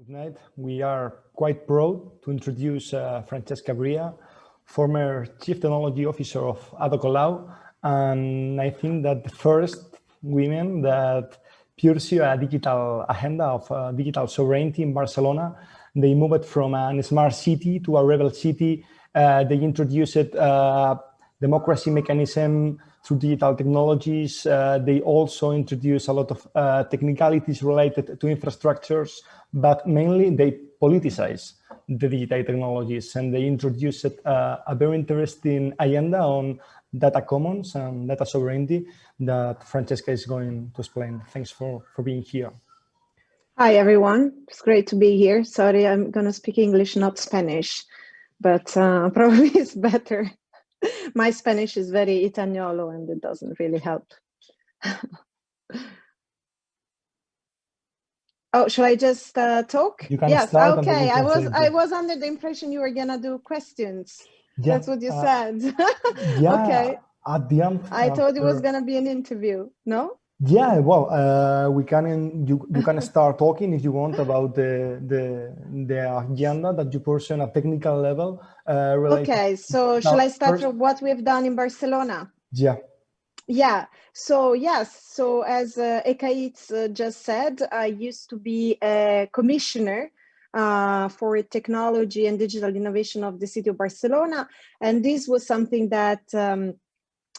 Good night. We are quite proud to introduce uh, Francesca Bria, former Chief Technology Officer of Ada Colau, and I think that the first women that pursue a digital agenda of uh, digital sovereignty in Barcelona. They moved from a smart city to a rebel city. Uh, they introduced uh, democracy mechanism through digital technologies. Uh, they also introduce a lot of uh, technicalities related to infrastructures, but mainly they politicize the digital technologies and they introduced uh, a very interesting agenda on data commons and data sovereignty that Francesca is going to explain. Thanks for, for being here. Hi, everyone. It's great to be here. Sorry, I'm going to speak English, not Spanish, but uh, probably it's better. My Spanish is very Italiano and it doesn't really help. oh, shall I just uh, talk? yes. Okay. I was I was under the impression you were gonna do questions. Yeah, That's what you uh, said. yeah. Okay. At the end. I thought it was gonna be an interview. No. Yeah, well, uh, we can you you can start talking if you want about the the the agenda that you pursue on a technical level. Uh, okay, so shall I start first? with what we've done in Barcelona? Yeah. Yeah. So yes. So as uh, Ekaitz uh, just said, I used to be a commissioner uh, for technology and digital innovation of the city of Barcelona, and this was something that. Um,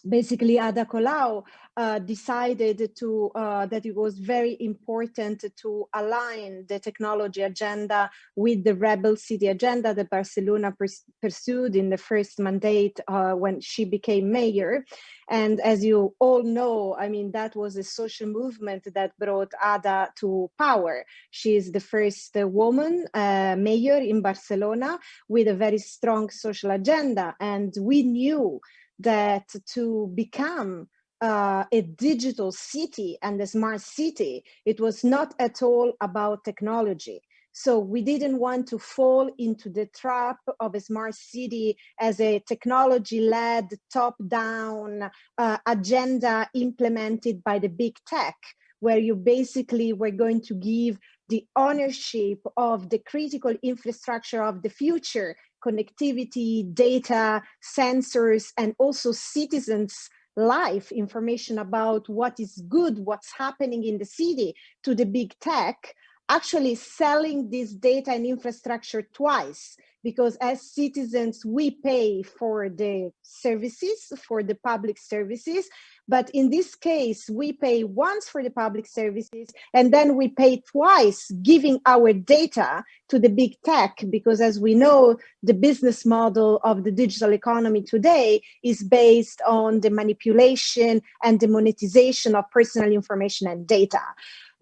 basically Ada Colau uh, decided to uh, that it was very important to align the technology agenda with the rebel city agenda that Barcelona pursued in the first mandate uh, when she became mayor. And as you all know, I mean, that was a social movement that brought Ada to power. She is the first woman uh, mayor in Barcelona with a very strong social agenda. And we knew that to become uh, a digital city and a smart city, it was not at all about technology. So we didn't want to fall into the trap of a smart city as a technology-led, top-down uh, agenda implemented by the big tech, where you basically were going to give the ownership of the critical infrastructure of the future connectivity, data, sensors, and also citizens' life information about what is good, what's happening in the city to the big tech, actually selling this data and infrastructure twice because as citizens, we pay for the services, for the public services. But in this case, we pay once for the public services and then we pay twice giving our data to the big tech because as we know, the business model of the digital economy today is based on the manipulation and the monetization of personal information and data.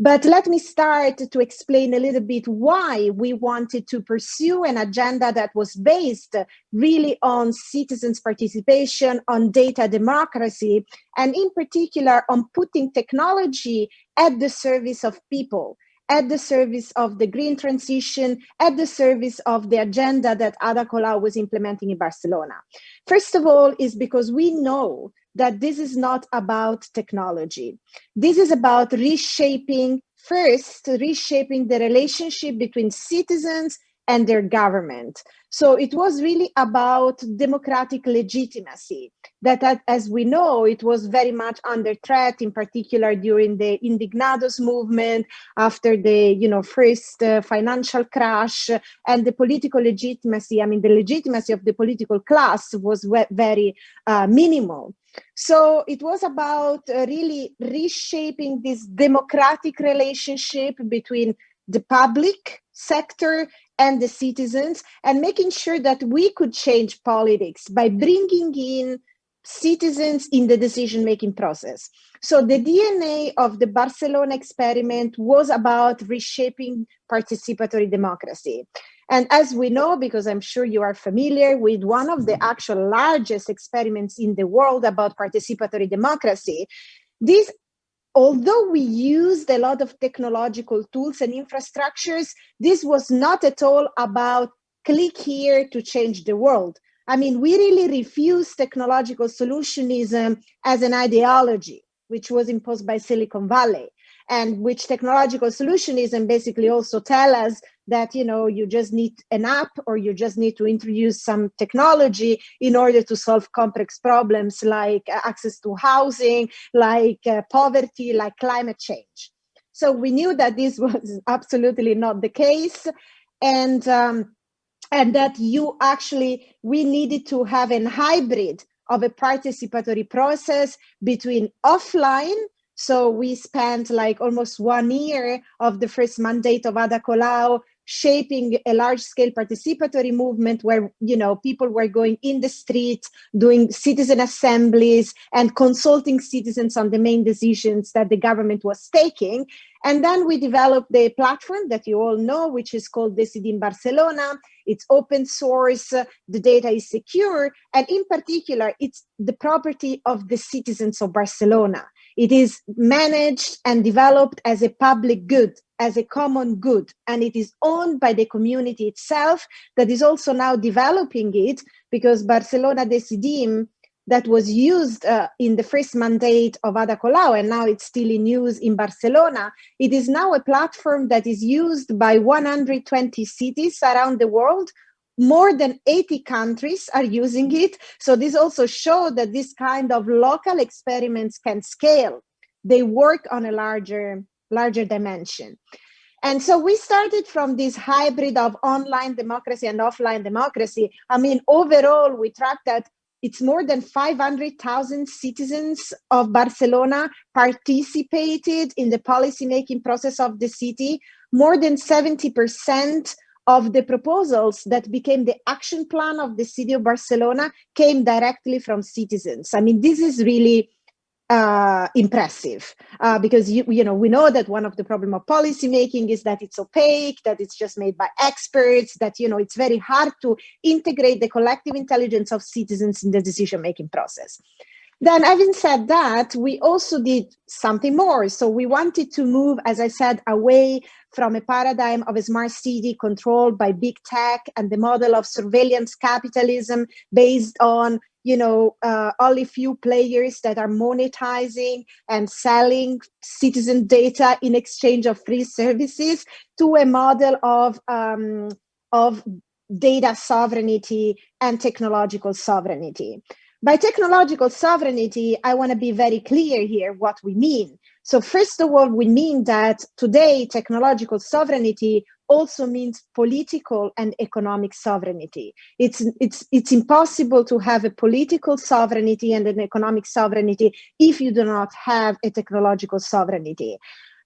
But let me start to explain a little bit why we wanted to pursue an agenda that was based really on citizens' participation, on data democracy, and in particular on putting technology at the service of people at the service of the green transition, at the service of the agenda that Ada Colau was implementing in Barcelona. First of all, is because we know that this is not about technology. This is about reshaping, first, reshaping the relationship between citizens and their government. So it was really about democratic legitimacy that, as we know, it was very much under threat, in particular during the Indignados movement, after the you know first uh, financial crash, and the political legitimacy, I mean, the legitimacy of the political class was very uh, minimal. So it was about uh, really reshaping this democratic relationship between the public sector and the citizens and making sure that we could change politics by bringing in citizens in the decision-making process. So the DNA of the Barcelona experiment was about reshaping participatory democracy. And as we know, because I'm sure you are familiar with one of the actual largest experiments in the world about participatory democracy, this although we used a lot of technological tools and infrastructures, this was not at all about click here to change the world. I mean, we really refused technological solutionism as an ideology, which was imposed by Silicon Valley. And which technological solutionism and basically also tell us that you know you just need an app or you just need to introduce some technology in order to solve complex problems like uh, access to housing like uh, poverty like climate change. So we knew that this was absolutely not the case. And um, and that you actually we needed to have a hybrid of a participatory process between offline so we spent like almost one year of the first mandate of Ada Colau shaping a large scale participatory movement where you know people were going in the street doing citizen assemblies and consulting citizens on the main decisions that the government was taking. And then we developed the platform that you all know which is called Decidim Barcelona. It's open source the data is secure and in particular it's the property of the citizens of barcelona it is managed and developed as a public good, as a common good, and it is owned by the community itself that is also now developing it because Barcelona Decidim that was used uh, in the first mandate of Ada Colau, and now it's still in use in Barcelona. It is now a platform that is used by 120 cities around the world more than 80 countries are using it. So this also shows that this kind of local experiments can scale. They work on a larger, larger dimension. And so we started from this hybrid of online democracy and offline democracy. I mean, overall, we tracked that it's more than 500,000 citizens of Barcelona participated in the policymaking process of the city. More than 70% of the proposals that became the action plan of the city of Barcelona came directly from citizens. I mean, this is really uh, impressive uh, because you, you know we know that one of the problem of policy making is that it's opaque, that it's just made by experts, that you know it's very hard to integrate the collective intelligence of citizens in the decision making process. Then having said that, we also did something more. So we wanted to move, as I said, away from a paradigm of a smart city controlled by big tech and the model of surveillance capitalism based on you know uh, only few players that are monetizing and selling citizen data in exchange of free services to a model of um, of data sovereignty and technological sovereignty by technological sovereignty, I want to be very clear here what we mean. So first of all, we mean that today technological sovereignty also means political and economic sovereignty. It's, it's, it's impossible to have a political sovereignty and an economic sovereignty if you do not have a technological sovereignty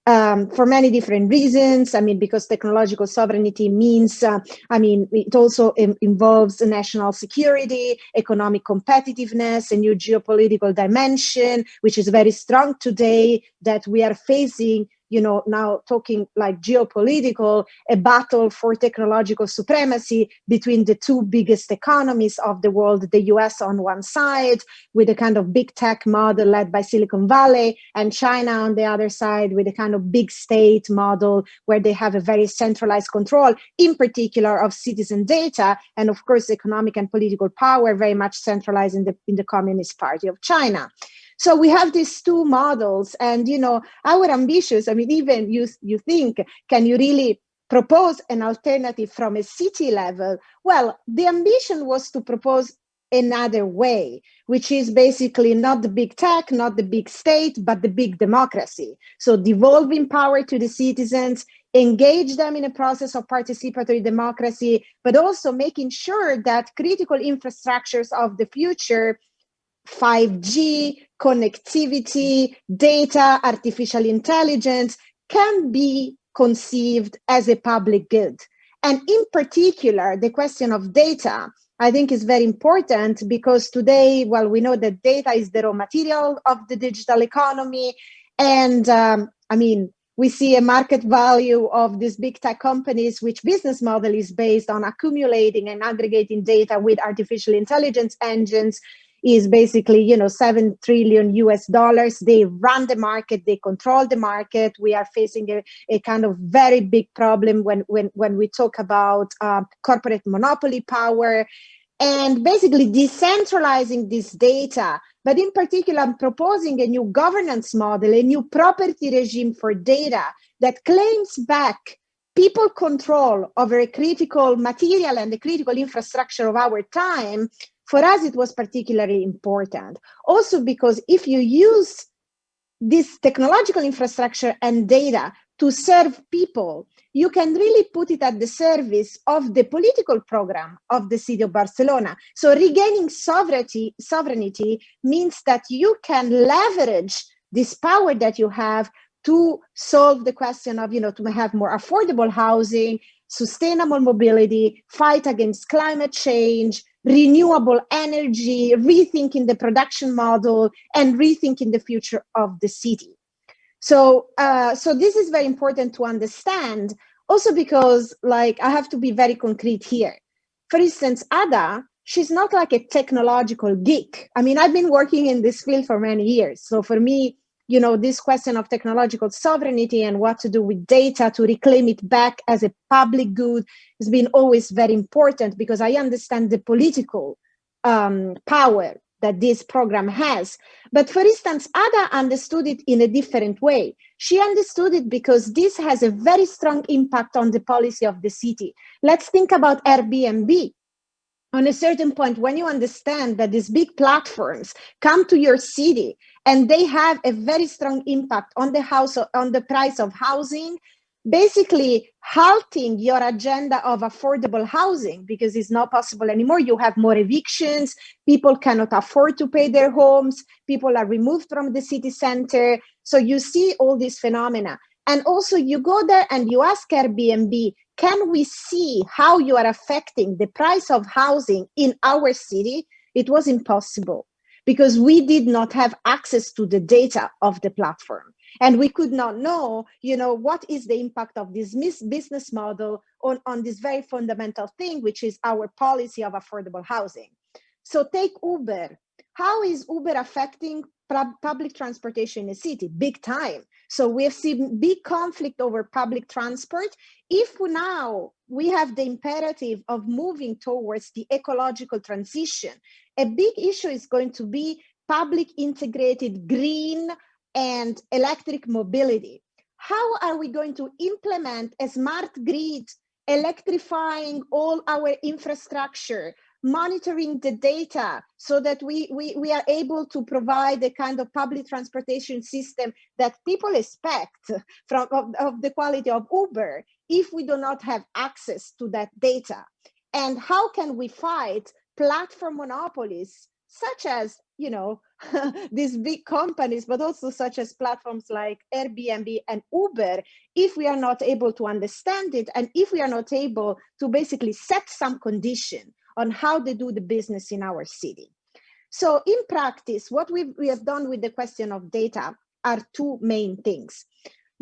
um, for many different reasons. I mean, because technological sovereignty means, uh, I mean, it also Im involves national security, economic competitiveness, a new geopolitical dimension, which is very strong today that we are facing you know, now talking like geopolitical, a battle for technological supremacy between the two biggest economies of the world, the US on one side, with a kind of big tech model led by Silicon Valley, and China on the other side with a kind of big state model where they have a very centralized control, in particular of citizen data, and of course, economic and political power very much centralized in the, in the Communist Party of China. So we have these two models and, you know, our ambitious, I mean, even you, you think, can you really propose an alternative from a city level? Well, the ambition was to propose another way, which is basically not the big tech, not the big state, but the big democracy. So devolving power to the citizens, engage them in a process of participatory democracy, but also making sure that critical infrastructures of the future 5G, connectivity, data, artificial intelligence can be conceived as a public good. And in particular, the question of data, I think is very important because today, well, we know that data is the raw material of the digital economy. And um, I mean, we see a market value of these big tech companies, which business model is based on accumulating and aggregating data with artificial intelligence engines is basically, you know, 7 trillion US dollars. They run the market, they control the market. We are facing a, a kind of very big problem when, when, when we talk about uh, corporate monopoly power and basically decentralizing this data but in particular, I'm proposing a new governance model, a new property regime for data that claims back people control over a critical material and the critical infrastructure of our time. For us, it was particularly important. Also because if you use this technological infrastructure and data to serve people, you can really put it at the service of the political program of the city of Barcelona. So regaining sovereignty, sovereignty means that you can leverage this power that you have to solve the question of, you know, to have more affordable housing, sustainable mobility, fight against climate change, renewable energy, rethinking the production model, and rethinking the future of the city. So, uh, so this is very important to understand also because like I have to be very concrete here. For instance, Ada, she's not like a technological geek. I mean, I've been working in this field for many years. So for me, you know, this question of technological sovereignty and what to do with data to reclaim it back as a public good has been always very important because I understand the political um, power that this program has. But for instance, Ada understood it in a different way. She understood it because this has a very strong impact on the policy of the city. Let's think about Airbnb. On a certain point, when you understand that these big platforms come to your city and they have a very strong impact on the house, on the price of housing, basically halting your agenda of affordable housing because it's not possible anymore. You have more evictions, people cannot afford to pay their homes, people are removed from the city center. So you see all these phenomena. And also you go there and you ask Airbnb, can we see how you are affecting the price of housing in our city? It was impossible because we did not have access to the data of the platform. And we could not know you know what is the impact of this business model on on this very fundamental thing which is our policy of affordable housing. So take uber. How is uber affecting public transportation in a city? Big time so we have seen big conflict over public transport if now we have the imperative of moving towards the ecological transition a big issue is going to be public integrated green and electric mobility. How are we going to implement a smart grid, electrifying all our infrastructure, monitoring the data so that we, we, we are able to provide the kind of public transportation system that people expect from of, of the quality of Uber if we do not have access to that data? And how can we fight platform monopolies such as you know these big companies but also such as platforms like airbnb and uber if we are not able to understand it and if we are not able to basically set some condition on how they do the business in our city. So in practice what we we have done with the question of data are two main things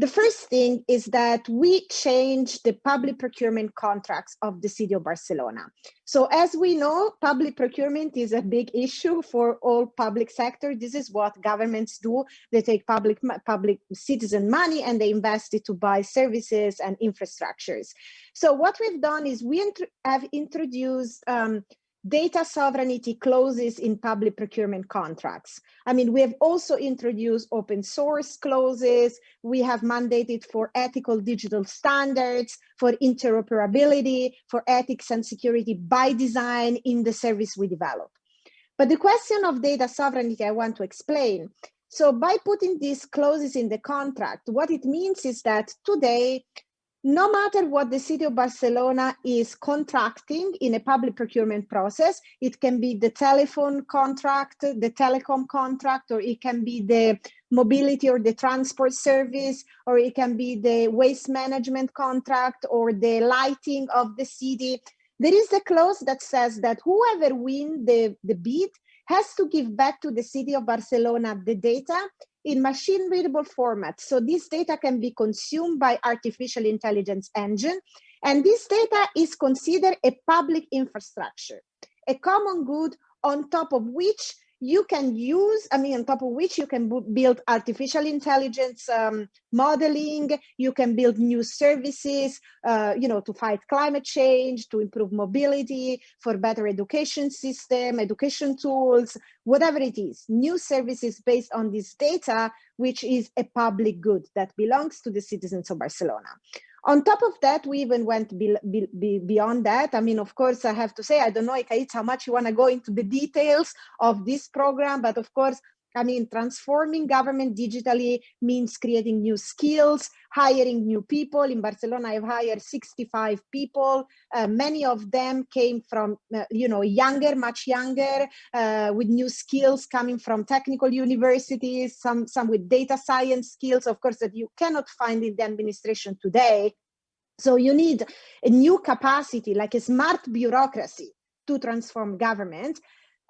the first thing is that we changed the public procurement contracts of the city of Barcelona. So as we know, public procurement is a big issue for all public sector. This is what governments do. They take public, public citizen money and they invest it to buy services and infrastructures. So what we've done is we have introduced um, data sovereignty clauses in public procurement contracts. I mean, we have also introduced open source clauses. We have mandated for ethical digital standards, for interoperability, for ethics and security by design in the service we develop. But the question of data sovereignty, I want to explain. So by putting these clauses in the contract, what it means is that today no matter what the city of Barcelona is contracting in a public procurement process, it can be the telephone contract, the telecom contract, or it can be the mobility or the transport service, or it can be the waste management contract or the lighting of the city. There is a clause that says that whoever wins the, the bid has to give back to the city of Barcelona the data in machine readable format. So this data can be consumed by artificial intelligence engine. And this data is considered a public infrastructure, a common good on top of which you can use, I mean, on top of which you can build artificial intelligence um, modeling, you can build new services, uh, you know, to fight climate change, to improve mobility, for better education system, education tools, whatever it is, new services based on this data, which is a public good that belongs to the citizens of Barcelona. On top of that, we even went be, be, be beyond that. I mean, of course, I have to say, I don't know, Ekaitz, how much you want to go into the details of this program, but of course, I mean, transforming government digitally means creating new skills, hiring new people. In Barcelona, I've hired 65 people. Uh, many of them came from, uh, you know, younger, much younger, uh, with new skills coming from technical universities, some, some with data science skills, of course, that you cannot find in the administration today. So you need a new capacity, like a smart bureaucracy to transform government.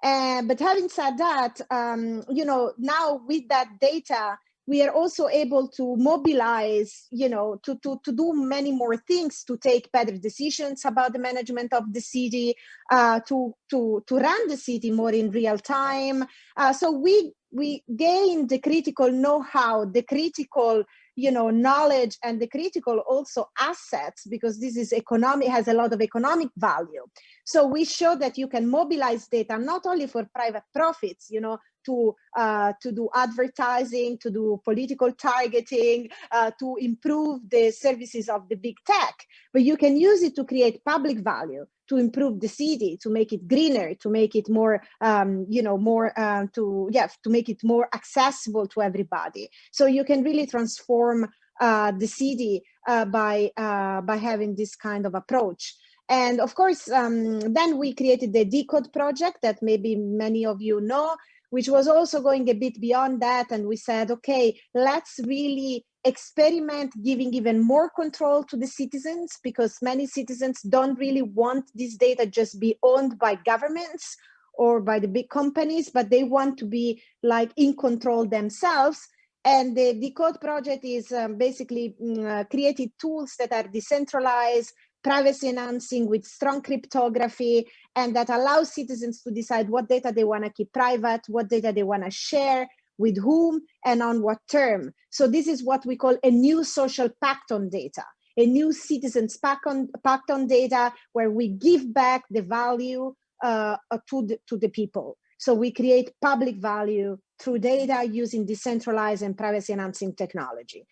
Uh, but having said that, um, you know, now with that data, we are also able to mobilize, you know, to, to, to do many more things, to take better decisions about the management of the city, uh, to, to, to run the city more in real time. Uh, so we, we gain the critical know-how, the critical you know knowledge and the critical also assets because this is economic has a lot of economic value so we show that you can mobilize data not only for private profits you know to uh, to do advertising to do political targeting uh, to improve the services of the big tech but you can use it to create public value to improve the city, to make it greener, to make it more, um, you know, more uh, to yeah, to make it more accessible to everybody. So you can really transform uh, the city uh, by uh, by having this kind of approach. And of course, um, then we created the Decode project that maybe many of you know, which was also going a bit beyond that. And we said, okay, let's really experiment giving even more control to the citizens because many citizens don't really want this data just be owned by governments or by the big companies, but they want to be like in control themselves. And the Decode project is um, basically mm, uh, created tools that are decentralized, privacy enhancing with strong cryptography, and that allows citizens to decide what data they want to keep private, what data they want to share, with whom and on what term. So this is what we call a new social pact on data, a new citizens pact on, pact on data where we give back the value uh, to, the, to the people. So we create public value through data using decentralized and privacy enhancing technology.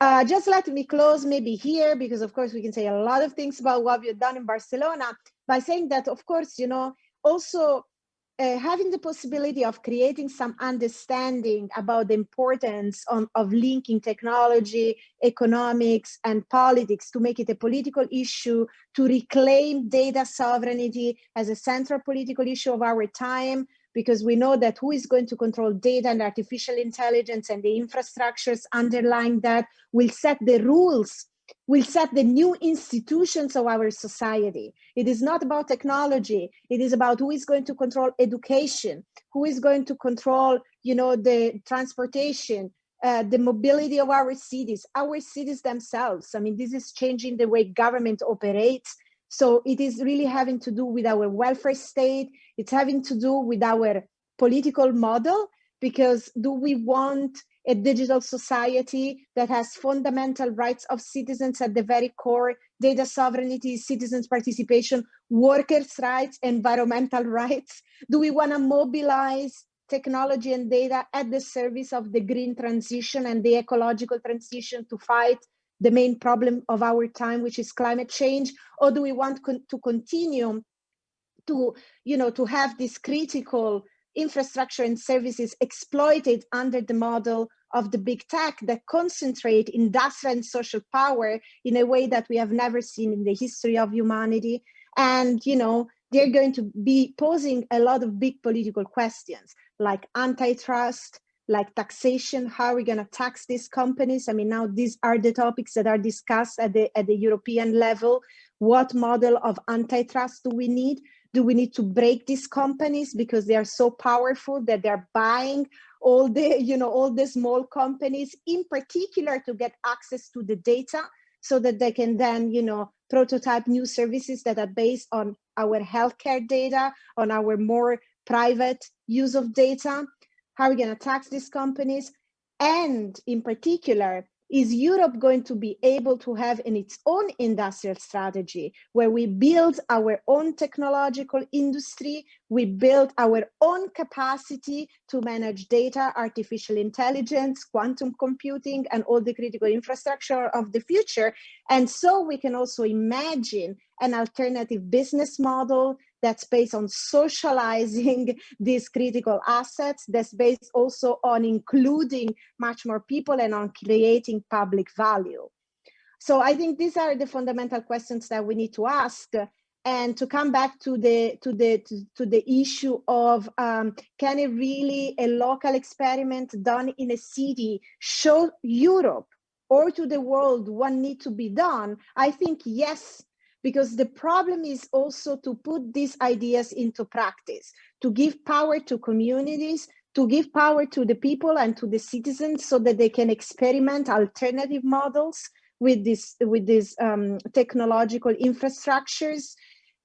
Uh, just let me close maybe here, because of course we can say a lot of things about what we've done in Barcelona by saying that, of course, you know, also uh, having the possibility of creating some understanding about the importance on, of linking technology, economics, and politics to make it a political issue, to reclaim data sovereignty as a central political issue of our time, because we know that who is going to control data and artificial intelligence and the infrastructures underlying that will set the rules will set the new institutions of our society. It is not about technology. It is about who is going to control education, who is going to control, you know, the transportation, uh, the mobility of our cities, our cities themselves. I mean, this is changing the way government operates. So it is really having to do with our welfare state. It's having to do with our political model because do we want a digital society that has fundamental rights of citizens at the very core, data sovereignty, citizens participation, workers' rights, environmental rights? Do we want to mobilize technology and data at the service of the green transition and the ecological transition to fight the main problem of our time, which is climate change? Or do we want con to continue to, you know, to have this critical infrastructure and services exploited under the model of the big tech that concentrate industrial and social power in a way that we have never seen in the history of humanity. And, you know, they're going to be posing a lot of big political questions like antitrust, like taxation, how are we going to tax these companies? I mean, now these are the topics that are discussed at the, at the European level. What model of antitrust do we need? do we need to break these companies because they are so powerful that they're buying all the you know all the small companies in particular to get access to the data so that they can then you know prototype new services that are based on our healthcare data on our more private use of data? How are we going to tax these companies? And in particular, is Europe going to be able to have in its own industrial strategy where we build our own technological industry, we build our own capacity to manage data, artificial intelligence, quantum computing, and all the critical infrastructure of the future. And so we can also imagine an alternative business model that's based on socializing these critical assets, that's based also on including much more people and on creating public value. So I think these are the fundamental questions that we need to ask and to come back to the to the to, to the issue of um, can it really a local experiment done in a city show Europe or to the world what need to be done? I think yes, because the problem is also to put these ideas into practice, to give power to communities, to give power to the people and to the citizens so that they can experiment alternative models with this with these um, technological infrastructures.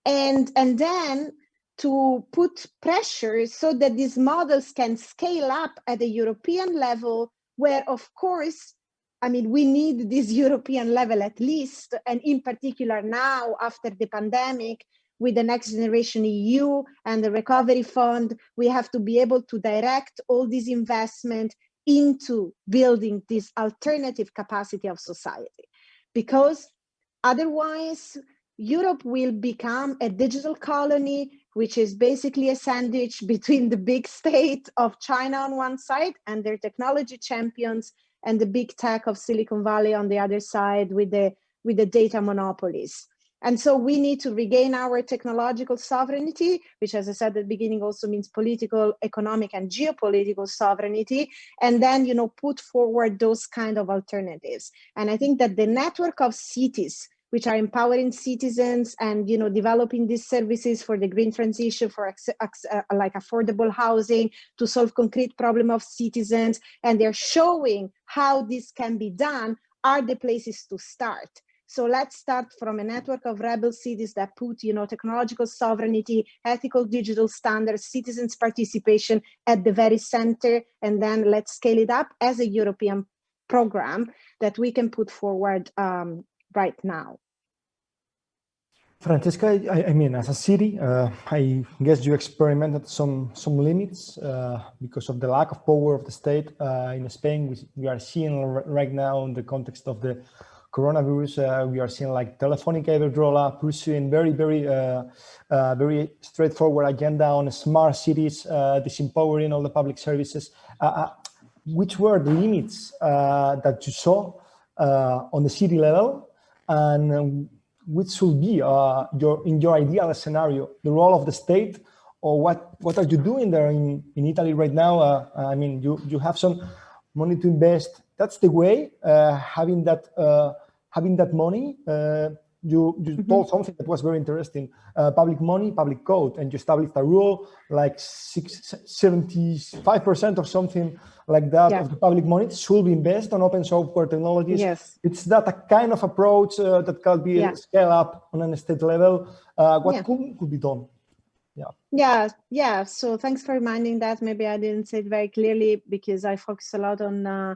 And and then to put pressure so that these models can scale up at the European level where of course I mean, we need this European level at least, and in particular now after the pandemic, with the next generation EU and the recovery fund, we have to be able to direct all this investment into building this alternative capacity of society. Because otherwise, Europe will become a digital colony, which is basically a sandwich between the big state of China on one side and their technology champions and the big tech of Silicon Valley on the other side with the with the data monopolies. And so we need to regain our technological sovereignty, which, as I said at the beginning, also means political, economic, and geopolitical sovereignty, and then, you know, put forward those kind of alternatives. And I think that the network of cities which are empowering citizens and you know developing these services for the green transition for uh, like affordable housing to solve concrete problem of citizens. And they're showing how this can be done are the places to start. So let's start from a network of rebel cities that put you know technological sovereignty ethical digital standards citizens participation at the very center and then let's scale it up as a european program that we can put forward um, right now. Francesca, I, I, mean, as a city, uh, I guess you experimented some some limits uh, because of the lack of power of the state uh, in Spain. We, we are seeing right now in the context of the coronavirus, uh, we are seeing like Telefonica Iberdrola pursuing very, very, uh, uh, very straightforward agenda on smart cities, disempowering all the public services. which were the limits that you saw on the city level and which should be uh, your in your ideal scenario the role of the state or what what are you doing there in in Italy right now? Uh, I mean you you have some money to invest. That's the way uh, having that uh, having that money uh, you you mm -hmm. told something that was very interesting uh, public money public code and you established a rule like six, 75% or something like that yeah. of the public money should be invested on open software technologies. Yes. It's that a kind of approach uh, that can be yeah. scaled up on an state level. Uh, what yeah. could, could be done? Yeah. Yeah, yeah. So thanks for reminding that. Maybe I didn't say it very clearly because I focus a lot on uh,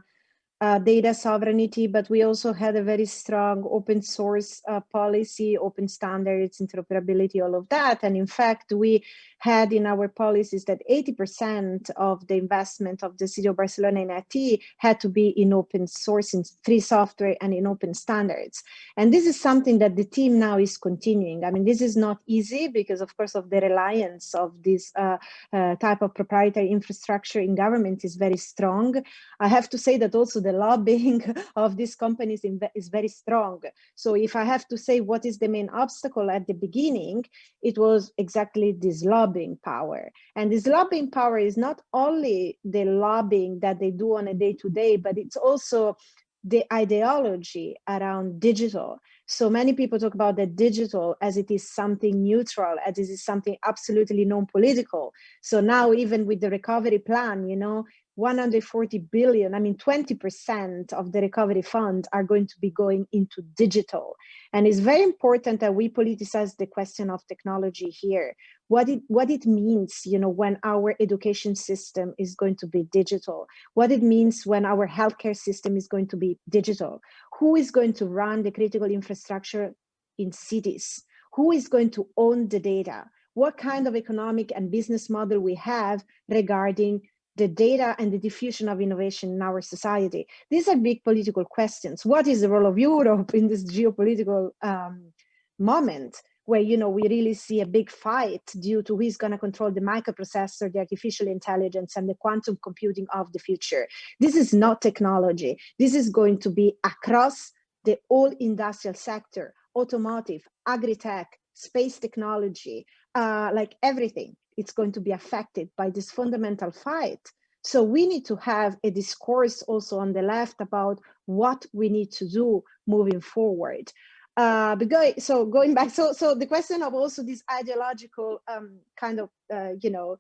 uh, data sovereignty, but we also had a very strong open source uh, policy, open standards, interoperability, all of that. And in fact, we had in our policies that 80% of the investment of the city of Barcelona in IT had to be in open source, in free software and in open standards. And this is something that the team now is continuing. I mean, this is not easy because of course of the reliance of this uh, uh, type of proprietary infrastructure in government is very strong. I have to say that also the lobbying of these companies is very strong. So if I have to say what is the main obstacle at the beginning, it was exactly this lobbying power. And this lobbying power is not only the lobbying that they do on a day to day, but it's also the ideology around digital. So many people talk about the digital as it is something neutral, as it is something absolutely non-political. So now even with the recovery plan, you know, 140 billion, I mean, 20% of the recovery fund are going to be going into digital. And it's very important that we politicize the question of technology here. what it what it means you know when our education system is going to be digital what it means when our healthcare system is going to be digital who is going to run the critical infrastructure in cities who is going to own the data what kind of economic and business model we have regarding the data and the diffusion of innovation in our society. These are big political questions. What is the role of Europe in this geopolitical um, moment where you know we really see a big fight due to who's going to control the microprocessor, the artificial intelligence, and the quantum computing of the future. This is not technology. This is going to be across the whole industrial sector, automotive, agri-tech, space technology, uh, like everything it's going to be affected by this fundamental fight. So we need to have a discourse also on the left about what we need to do moving forward. Uh, but go, so going back, so so the question of also this ideological um, kind of uh, you know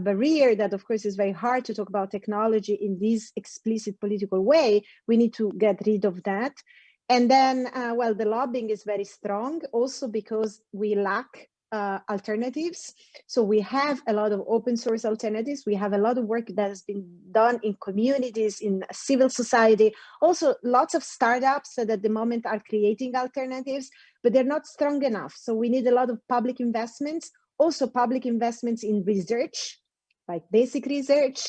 barrier that of course is very hard to talk about technology in this explicit political way. We need to get rid of that. And then, uh, well, the lobbying is very strong also because we lack uh, alternatives. So we have a lot of open source alternatives. We have a lot of work that has been done in communities, in civil society, also lots of startups that at the moment are creating alternatives, but they're not strong enough. So we need a lot of public investments, also public investments in research, like basic research,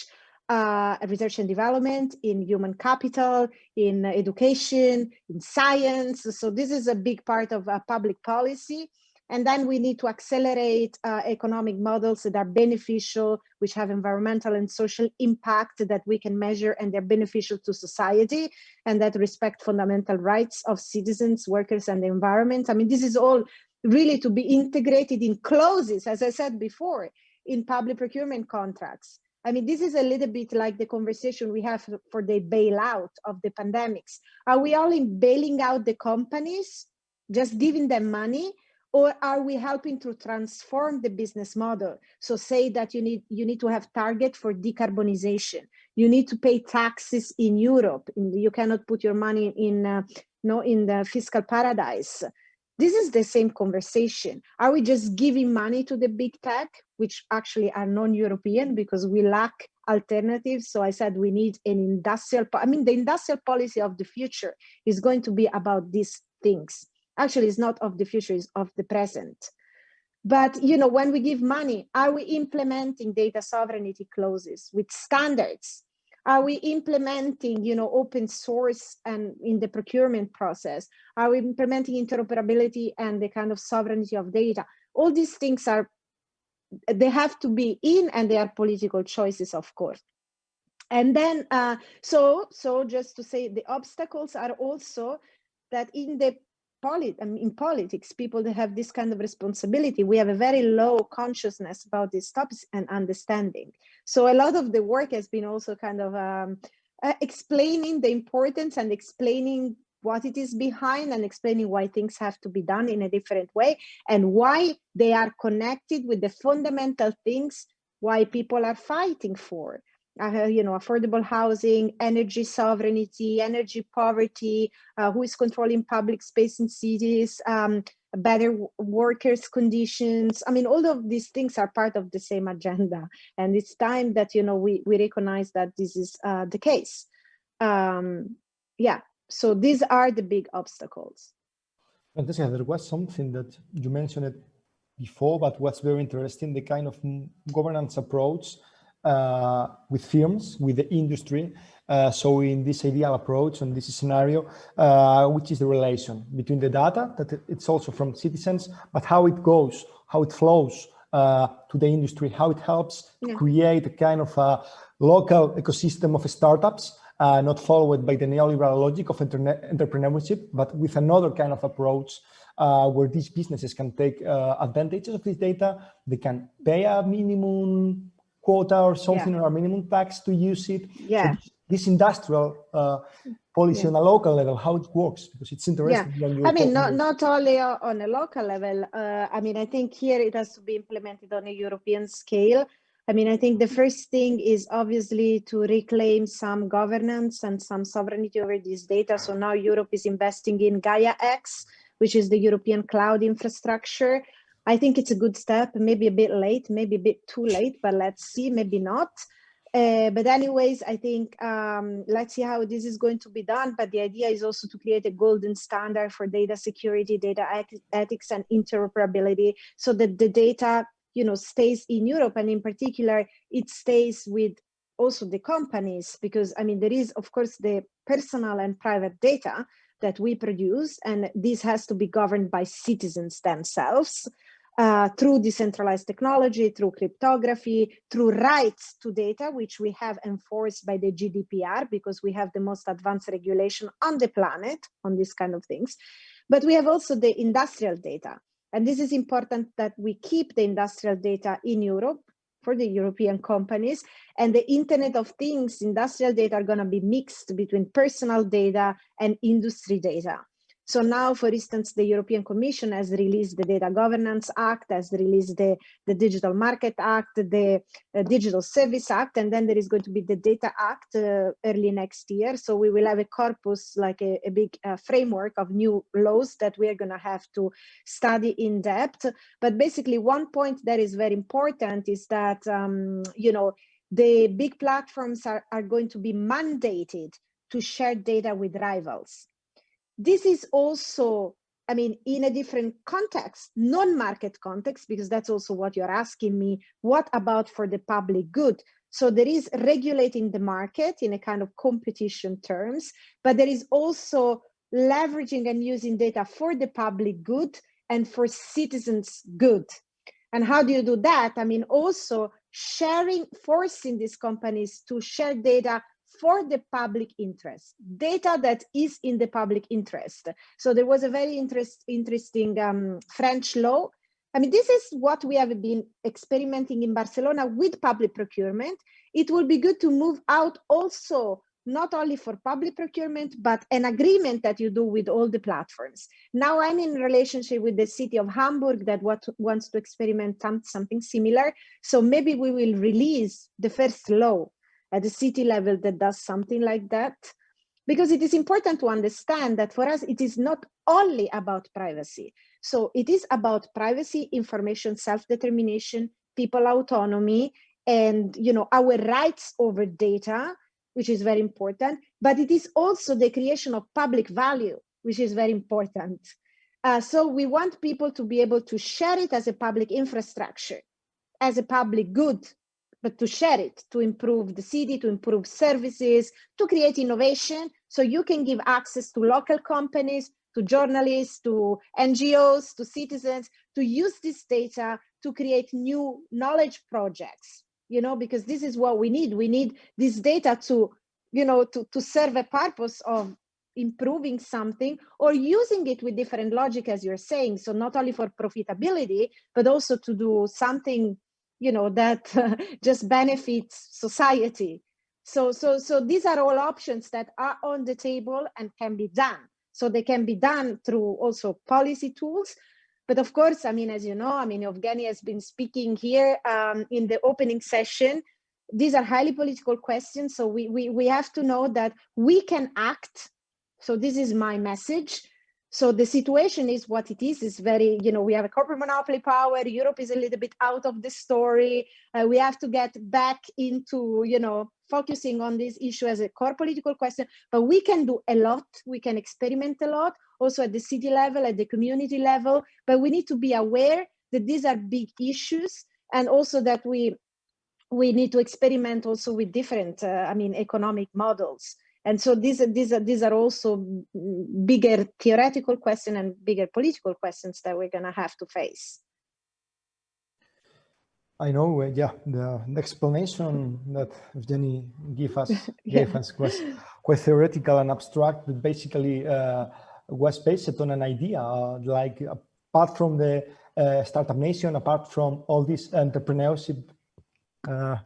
uh, research and development, in human capital, in education, in science. So this is a big part of uh, public policy. And then we need to accelerate uh, economic models that are beneficial, which have environmental and social impact that we can measure and they're beneficial to society and that respect fundamental rights of citizens, workers, and the environment. I mean, this is all really to be integrated in clauses, as I said before, in public procurement contracts. I mean, this is a little bit like the conversation we have for the bailout of the pandemics. Are we only bailing out the companies, just giving them money? Or are we helping to transform the business model? So say that you need you need to have target for decarbonization. You need to pay taxes in europe. You cannot put your money in uh, no in the fiscal paradise. This is the same conversation. Are we just giving money to the big tech which actually are non-european because we lack alternatives? So i said we need an industrial i mean the industrial policy of the future is going to be about these things actually it's not of the future, it's of the present. But you know, when we give money, are we implementing data sovereignty clauses with standards? Are we implementing, you know, open source and in the procurement process? Are we implementing interoperability and the kind of sovereignty of data? All these things are, they have to be in and they are political choices, of course. And then, uh, so, so just to say the obstacles are also that in the polit I mean, in politics, people that have this kind of responsibility, we have a very low consciousness about these topics and understanding. So a lot of the work has been also kind of um, uh, explaining the importance and explaining what it is behind and explaining why things have to be done in a different way and why they are connected with the fundamental things why people are fighting for uh, you know, affordable housing, energy sovereignty, energy poverty, uh, who is controlling public space in cities, um, better workers conditions. I mean, all of these things are part of the same agenda. And it's time that, you know, we, we recognize that this is uh, the case. Um, yeah, so these are the big obstacles. Fantastic. There was something that you mentioned before, but what's very interesting, the kind of governance approach uh, with firms, with the industry. Uh, so in this ideal approach and this scenario, uh, which is the relation between the data that it's also from citizens, but how it goes, how it flows uh, to the industry, how it helps yeah. create a kind of a local ecosystem of startups, uh, not followed by the neoliberal logic of entrepreneurship, but with another kind of approach uh, where these businesses can take uh, advantages of this data. They can pay a minimum quota or something yeah. or a minimum tax to use it. Yeah. So this industrial uh, policy yeah. on a local level, how it works, because it's interesting. Yeah. I mean, not, not only on a local level. Uh, I mean, I think here it has to be implemented on a European scale. I mean, I think the first thing is obviously to reclaim some governance and some sovereignty over this data. So now Europe is investing in Gaia X, which is the European cloud infrastructure, I think it's a good step, maybe a bit late, maybe a bit too late, but let's see, maybe not. Uh, but anyways, I think um, let's see how this is going to be done. But the idea is also to create a golden standard for data security, data ethics, and interoperability, so that the data, you know, stays in Europe, and in particular, it stays with also the companies, because I mean, there is of course the personal and private data that we produce, and this has to be governed by citizens themselves uh, through decentralized technology, through cryptography, through rights to data, which we have enforced by the GDPR because we have the most advanced regulation on the planet on these kind of things. But we have also the industrial data. And this is important that we keep the industrial data in Europe for the European companies. And the Internet of Things industrial data are going to be mixed between personal data and industry data. So now, for instance, the European Commission has released the Data Governance Act, has released the, the Digital Market Act, the uh, Digital Service Act, and then there is going to be the Data Act uh, early next year. So we will have a corpus, like a, a big uh, framework of new laws that we are going to have to study in depth. But basically, one point that is very important is that, um, you know, the big platforms are, are going to be mandated to share data with rivals this is also, I mean, in a different context, non-market context, because that's also what you're asking me, what about for the public good? So there is regulating the market in a kind of competition terms, but there is also leveraging and using data for the public good and for citizens good. And how do you do that? I mean, also sharing, forcing these companies to share data for the public interest, data that is in the public interest. So there was a very interest, interesting um, French law. I mean, this is what we have been experimenting in Barcelona with public procurement. It would be good to move out also not only for public procurement, but an agreement that you do with all the platforms. Now I'm in relationship with the city of Hamburg that what, wants to experiment something similar. So maybe we will release the first law at the city level that does something like that. Because it is important to understand that for us, it is not only about privacy. So it is about privacy, information, self-determination, people autonomy, and you know our rights over data, which is very important. But it is also the creation of public value, which is very important. Uh, so we want people to be able to share it as a public infrastructure, as a public good, but to share it, to improve the city, to improve services, to create innovation. So you can give access to local companies, to journalists, to NGOs, to citizens, to use this data to create new knowledge projects, you know, because this is what we need. We need this data to, you know, to, to serve a purpose of improving something or using it with different logic, as you're saying. So not only for profitability, but also to do something you know that just benefits society. So so so these are all options that are on the table and can be done. So they can be done through also policy tools. But of course i mean as you know i mean evgeny has been speaking here um, in the opening session. These are highly political questions so we, we we have to know that we can act. So this is my message so the situation is what it is. It's very, you know, we have a corporate monopoly power. Europe is a little bit out of the story. Uh, we have to get back into, you know, focusing on this issue as a core political question. But we can do a lot. We can experiment a lot, also at the city level, at the community level. But we need to be aware that these are big issues, and also that we we need to experiment also with different, uh, I mean, economic models. And so these, these, are, these are also bigger theoretical questions and bigger political questions that we're going to have to face. I know, uh, yeah, the, the, explanation that Evgeny gave us, gave yeah. us was quite theoretical and abstract, but basically uh, was based on an idea, uh, like apart from the uh, startup nation, apart from all this entrepreneurship uh,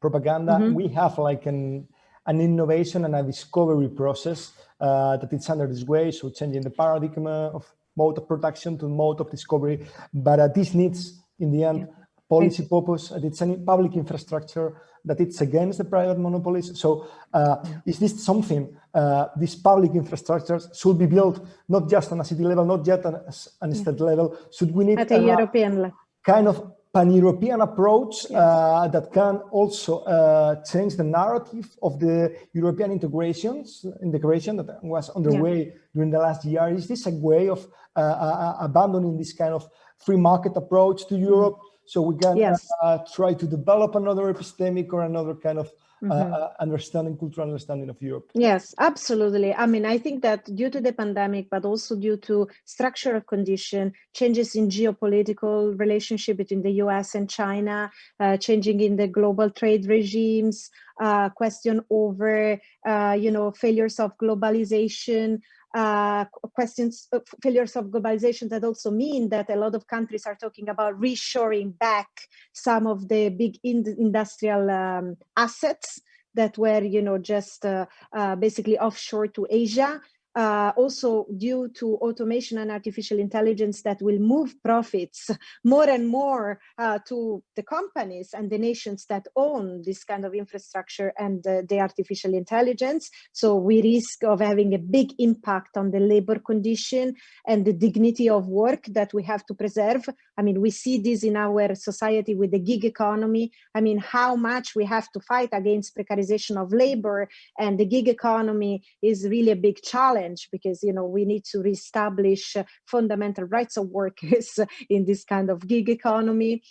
propaganda, mm -hmm. we have like an an innovation and a discovery process uh, that it's under this way. So changing the paradigm of mode of production to mode of discovery. But uh, this needs, in the end, yeah. policy purpose, that it's a public infrastructure, that it's against the private monopolies. So uh, is this something, uh, these public infrastructures should be built not just on a city level, not yet on a, state level, should we need at a European level? kind of pan-European approach uh, that can also uh, change the narrative of the European integrations, integration that was underway yeah. during the last year. Is this a way of uh, uh abandoning this kind of free market approach to Europe so we can yes. Uh, try to develop another epistemic or another kind of Mm -hmm. understanding, cultural understanding of Europe. Yes, absolutely. I mean, I think that due to the pandemic, but also due to structural condition, changes in geopolitical relationship between the US and China, uh, changing in the global trade regimes, uh, question over, uh, you know, failures of globalization, uh, questions of failures of globalization that also mean that a lot of countries are talking about reshoring back some of the big in industrial um, assets that were you know just uh, uh, basically offshore to asia uh, also due to automation and artificial intelligence that will move profits more and more uh, to the companies and the nations that own this kind of infrastructure and uh, the artificial intelligence. So we risk of having a big impact on the labor condition and the dignity of work that we have to preserve. I mean, we see this in our society with the gig economy. I mean, how much we have to fight against precarization of labor and the gig economy is really a big challenge challenge because you know we need to reestablish uh, fundamental rights of workers in this kind of gig economy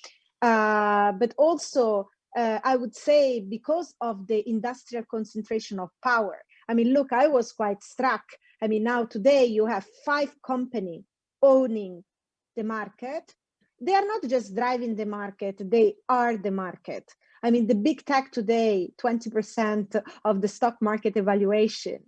uh, but also uh, I would say because of the industrial concentration of power. I mean, look, I was quite struck. I mean, now today you have five companies owning the market. They are not just driving the market, they are the market. I mean, the big tech today, 20% of the stock market evaluation.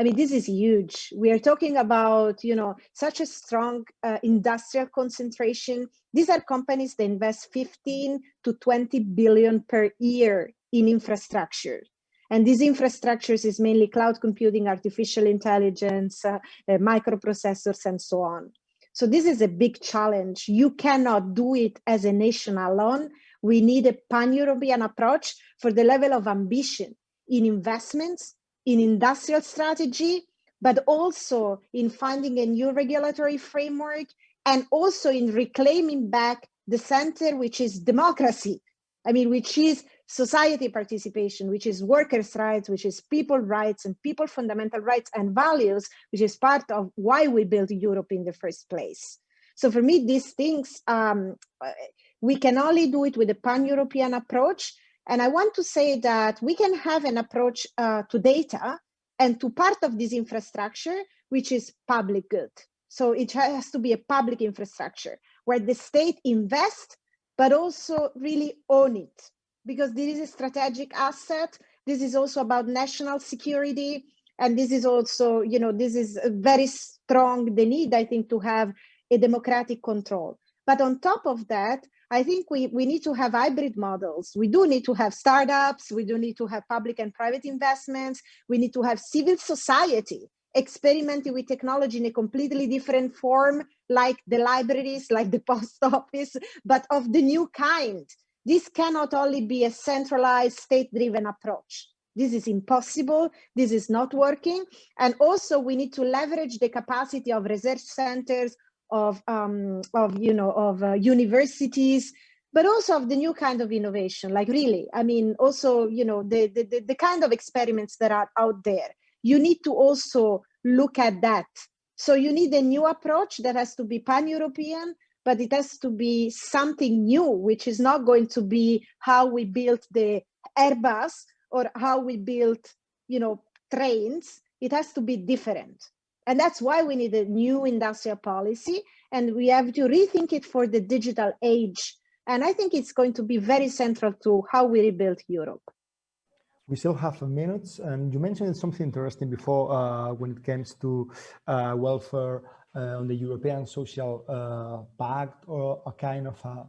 I mean, this is huge. We are talking about, you know, such a strong uh, industrial concentration. These are companies that invest 15 to 20 billion per year in infrastructure. And these infrastructures is mainly cloud computing, artificial intelligence, uh, uh, microprocessors, and so on. So this is a big challenge. You cannot do it as a nation alone. We need a pan-European approach for the level of ambition in investments in industrial strategy, but also in finding a new regulatory framework and also in reclaiming back the center, which is democracy. I mean, which is society participation, which is workers' rights, which is people rights and people fundamental rights and values, which is part of why we built Europe in the first place. So for me, these things, um, we can only do it with a pan-European approach, and I want to say that we can have an approach uh, to data and to part of this infrastructure, which is public good. So it has to be a public infrastructure where the state invests, but also really own it because this is a strategic asset. This is also about national security. And this is also, you know, this is very strong, the need, I think, to have a democratic control. But on top of that, I think we, we need to have hybrid models. We do need to have startups. We do need to have public and private investments. We need to have civil society experimenting with technology in a completely different form, like the libraries, like the post office, but of the new kind. This cannot only be a centralized state-driven approach. This is impossible. This is not working. And also we need to leverage the capacity of research centers, of, um, of you know, of uh, universities, but also of the new kind of innovation, like really, I mean, also, you know, the, the, the kind of experiments that are out there. You need to also look at that. So you need a new approach that has to be pan-European, but it has to be something new, which is not going to be how we built the Airbus or how we built, you know, trains. It has to be different. And that's why we need a new industrial policy and we have to rethink it for the digital age. And I think it's going to be very central to how we rebuild Europe. We still have a minute, and you mentioned something interesting before uh, when it comes to uh, welfare uh, on the European Social uh, Pact or a kind of a,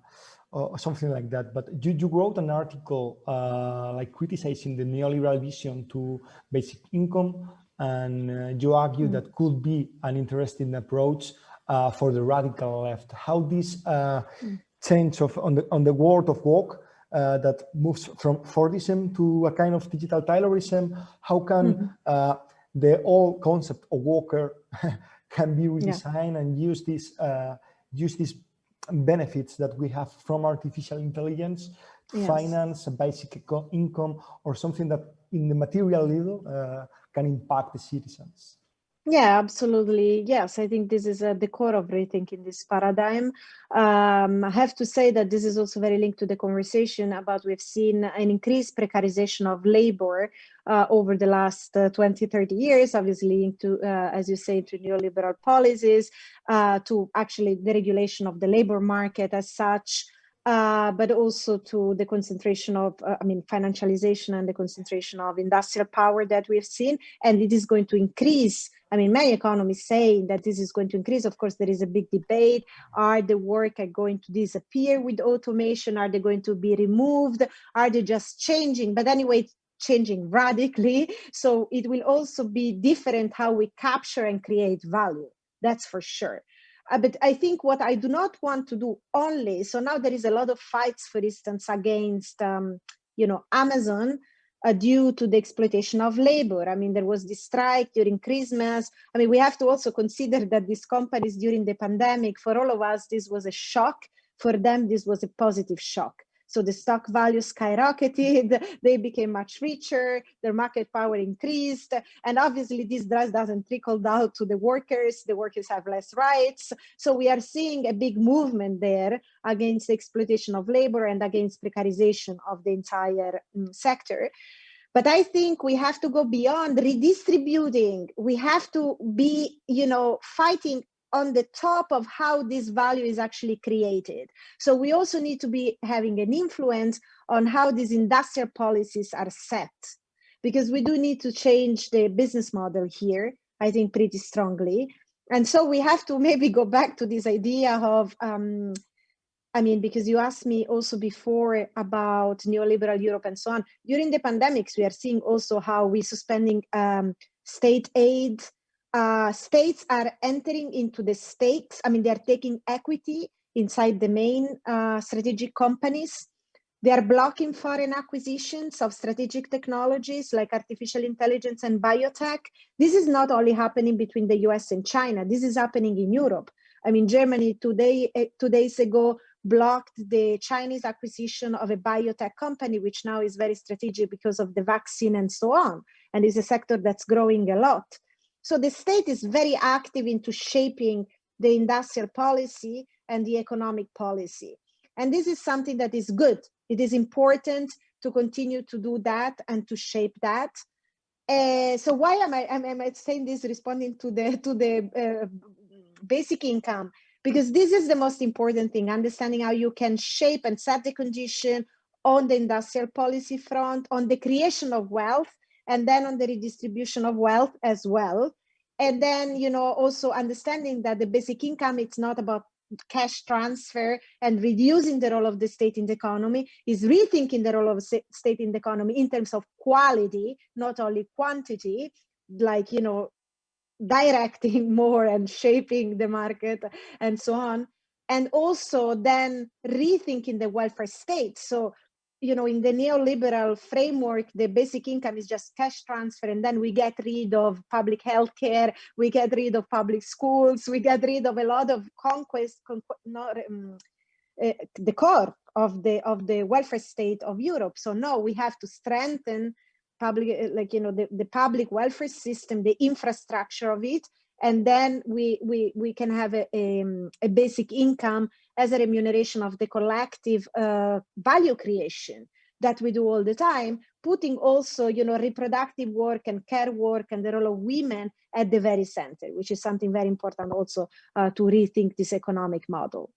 or something like that. But you, you wrote an article uh, like criticizing the neoliberal vision to basic income and uh, you argue mm. that could be an interesting approach uh, for the radical left. How this uh, mm. change of on the on the world of work uh, that moves from Fordism to a kind of digital Taylorism? How can mm -hmm. the whole concept of worker can be redesigned yeah. and use this uh, use these benefits that we have from artificial intelligence, yes. finance, basic income, or something that in the material level uh, can impact the citizens. Yeah, absolutely. Yes, I think this is at the core of rethinking this paradigm. Um, I have to say that this is also very linked to the conversation about we've seen an increased precarization of labor uh, over the last uh, 20, 30 years, obviously linked to, uh, as you say, to neoliberal policies, uh, to actually the regulation of the labor market as such, uh, but also to the concentration of, uh, I mean, financialization and the concentration of industrial power that we've seen. And it is going to increase. I mean, many economists say that this is going to increase. Of course, there is a big debate. Are the workers going to disappear with automation? Are they going to be removed? Are they just changing? But anyway, changing radically. So it will also be different how we capture and create value. That's for sure. Uh, but I think what I do not want to do only, so now there is a lot of fights, for instance, against, um, you know, Amazon uh, due to the exploitation of labor. I mean, there was this strike during Christmas. I mean, we have to also consider that these companies during the pandemic, for all of us, this was a shock. For them, this was a positive shock. So the stock value skyrocketed, they became much richer, their market power increased. And obviously this doesn't trickle down to the workers, the workers have less rights. So we are seeing a big movement there against the exploitation of labor and against precarization of the entire um, sector. But I think we have to go beyond redistributing. We have to be, you know, fighting on the top of how this value is actually created. So we also need to be having an influence on how these industrial policies are set, because we do need to change the business model here, I think pretty strongly. And so we have to maybe go back to this idea of, um, I mean, because you asked me also before about neoliberal Europe and so on. During the pandemics, we are seeing also how we suspending um, state aid, uh, states are entering into the stakes. I mean, they're taking equity inside the main uh, strategic companies. They are blocking foreign acquisitions of strategic technologies like artificial intelligence and biotech. This is not only happening between the US and China, this is happening in Europe. I mean, Germany today, eh, two days ago blocked the Chinese acquisition of a biotech company, which now is very strategic because of the vaccine and so on. And is a sector that's growing a lot. So the state is very active into shaping the industrial policy and the economic policy. And this is something that is good. It is important to continue to do that and to shape that. Uh, so why am I, am, am I saying this responding to the, to the uh, basic income? Because this is the most important thing, understanding how you can shape and set the condition on the industrial policy front, on the creation of wealth, and then on the redistribution of wealth as well. And then, you know, also understanding that the basic income, it's not about cash transfer and reducing the role of the state in the economy is rethinking the role of state in the economy in terms of quality, not only quantity, like, you know, directing more and shaping the market and so on. And also then rethinking the welfare state. So you know, in the neoliberal framework, the basic income is just cash transfer, and then we get rid of public health care, we get rid of public schools, we get rid of a lot of conquest, not, um, uh, the core of the of the welfare state of Europe. So no, we have to strengthen public, uh, like you know, the, the public welfare system, the infrastructure of it, and then we we we can have a, a, a basic income as a remuneration of the collective uh, value creation that we do all the time, putting also, you know, reproductive work and care work and the role of women at the very center, which is something very important also uh, to rethink this economic model.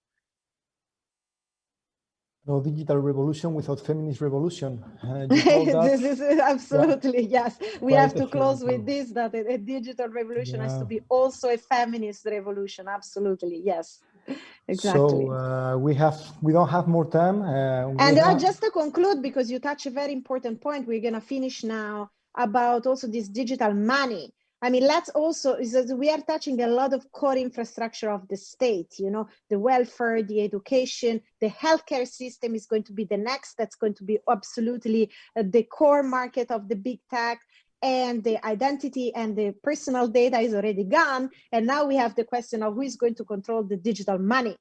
No digital revolution without feminist revolution. Uh, this is absolutely yeah. yes. We Quite have to close with this that a, a digital revolution yeah. has to be also a feminist revolution. Absolutely yes. exactly. So uh, we have we don't have more time. Uh, and uh, just to conclude, because you touch a very important point, we're gonna finish now about also this digital money. I mean, let's also, is that we are touching a lot of core infrastructure of the state, you know, the welfare, the education, the healthcare system is going to be the next, that's going to be absolutely uh, the core market of the big tech and the identity and the personal data is already gone. And now we have the question of who is going to control the digital money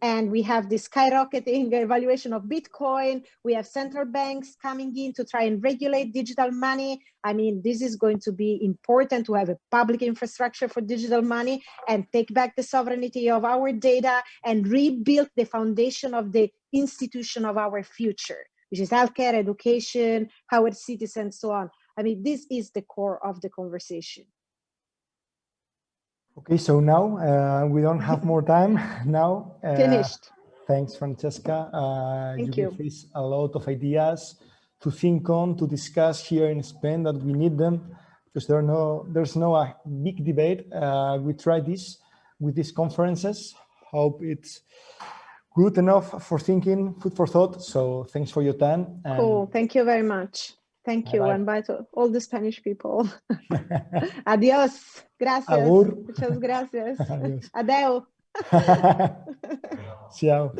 and we have the skyrocketing evaluation of Bitcoin. We have central banks coming in to try and regulate digital money. I mean, this is going to be important to have a public infrastructure for digital money and take back the sovereignty of our data and rebuild the foundation of the institution of our future, which is healthcare, education, our cities, and so on. I mean, this is the core of the conversation. Okay, so now uh, we don't have more time now. Uh, Finished. Thanks, Francesca. Uh, Thank you, you. give us a lot of ideas to think on, to discuss here in Spain that we need them because there are no, there's no a big debate. Uh, we try this with these conferences. Hope it's good enough for thinking, food for thought. So thanks for your time. cool. Thank you very much. Thank you, bye, -bye. and bye to all the Spanish people. Adiós. Gracias. Agur. Muchas gracias. Adeu. Ciao.